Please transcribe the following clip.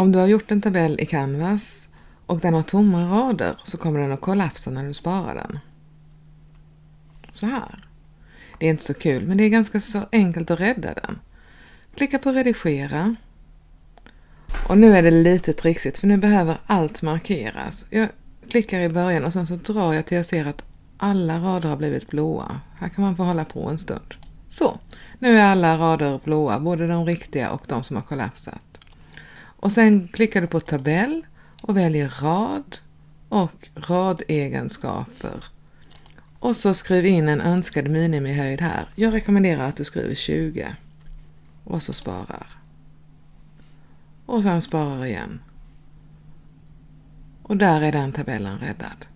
Om du har gjort en tabell i Canvas och den har tomma rader så kommer den att kollapsa när du sparar den. Så här. Det är inte så kul men det är ganska så enkelt att rädda den. Klicka på redigera. Och nu är det lite trixigt för nu behöver allt markeras. Jag klickar i början och sen så drar jag till jag ser att alla rader har blivit blåa. Här kan man få hålla på en stund. Så, nu är alla rader blåa, både de riktiga och de som har kollapsat. Och sen klickar du på tabell och väljer rad och radegenskaper. Och så skriv in en önskad minimihöjd här. Jag rekommenderar att du skriver 20. Och så sparar. Och sen sparar igen. Och där är den tabellen räddad.